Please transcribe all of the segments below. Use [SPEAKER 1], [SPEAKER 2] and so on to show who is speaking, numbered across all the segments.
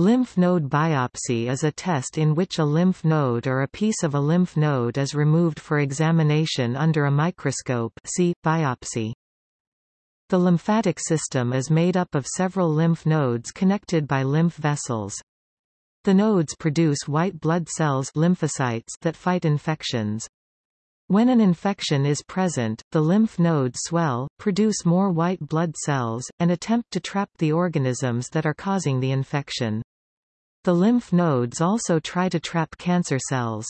[SPEAKER 1] Lymph node biopsy is a test in which a lymph node or a piece of a lymph node is removed for examination under a microscope see, biopsy. The lymphatic system is made up of several lymph nodes connected by lymph vessels. The nodes produce white blood cells lymphocytes that fight infections. When an infection is present, the lymph nodes swell, produce more white blood cells, and attempt to trap the organisms that are causing the infection. The lymph nodes also try to trap cancer cells.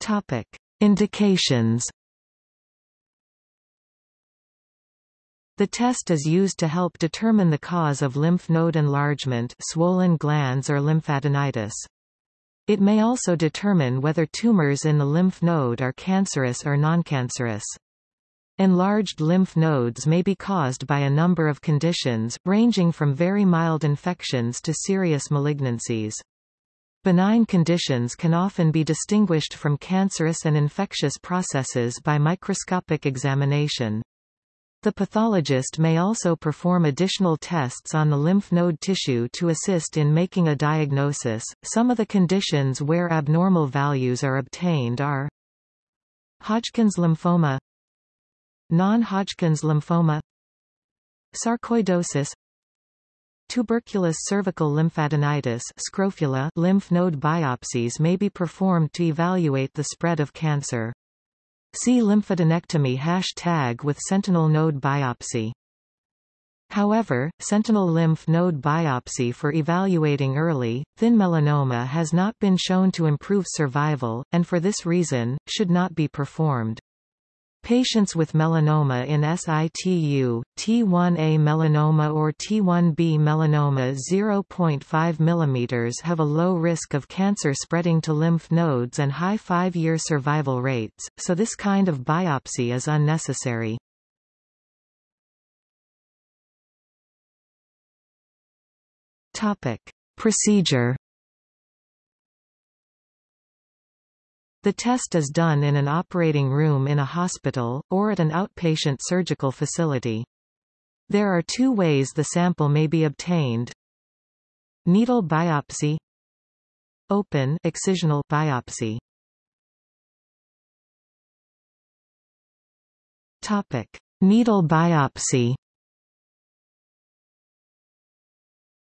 [SPEAKER 1] Topic. Indications The test is used to help determine the cause of lymph node enlargement swollen glands or lymphadenitis. It may also determine whether tumors in the lymph node are cancerous or noncancerous. Enlarged lymph nodes may be caused by a number of conditions, ranging from very mild infections to serious malignancies. Benign conditions can often be distinguished from cancerous and infectious processes by microscopic examination. The pathologist may also perform additional tests on the lymph node tissue to assist in making a diagnosis. Some of the conditions where abnormal values are obtained are Hodgkin's lymphoma, Non-Hodgkin's lymphoma Sarcoidosis Tuberculous cervical lymphadenitis scrofula lymph node biopsies may be performed to evaluate the spread of cancer. See lymphadenectomy hashtag with sentinel node biopsy. However, sentinel lymph node biopsy for evaluating early, thin melanoma has not been shown to improve survival, and for this reason, should not be performed. Patients with melanoma in situ, T1a melanoma or T1b melanoma 0.5 mm have a low risk of cancer spreading to lymph nodes and high five-year survival rates, so this kind of biopsy is unnecessary. Procedure The test is done in an operating room in a hospital, or at an outpatient surgical facility. There are two ways the sample may be obtained. Needle biopsy Open excisional biopsy Topic. Needle biopsy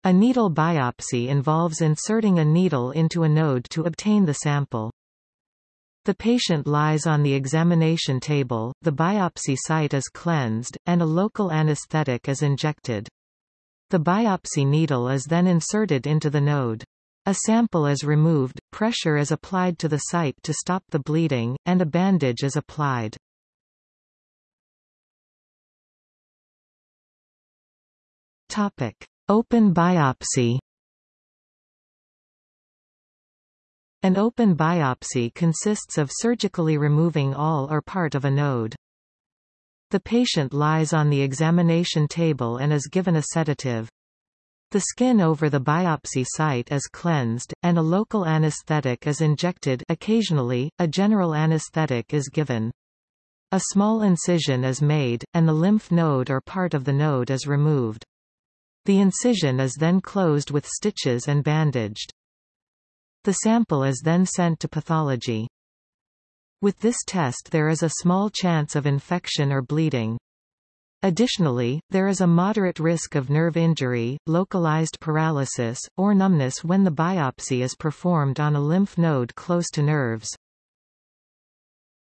[SPEAKER 1] A needle biopsy involves inserting a needle into a node to obtain the sample. The patient lies on the examination table, the biopsy site is cleansed, and a local anesthetic is injected. The biopsy needle is then inserted into the node. A sample is removed, pressure is applied to the site to stop the bleeding, and a bandage is applied. Topic. Open biopsy An open biopsy consists of surgically removing all or part of a node. The patient lies on the examination table and is given a sedative. The skin over the biopsy site is cleansed, and a local anesthetic is injected occasionally, a general anesthetic is given. A small incision is made, and the lymph node or part of the node is removed. The incision is then closed with stitches and bandaged. The sample is then sent to pathology. With this test there is a small chance of infection or bleeding. Additionally, there is a moderate risk of nerve injury, localized paralysis, or numbness when the biopsy is performed on a lymph node close to nerves.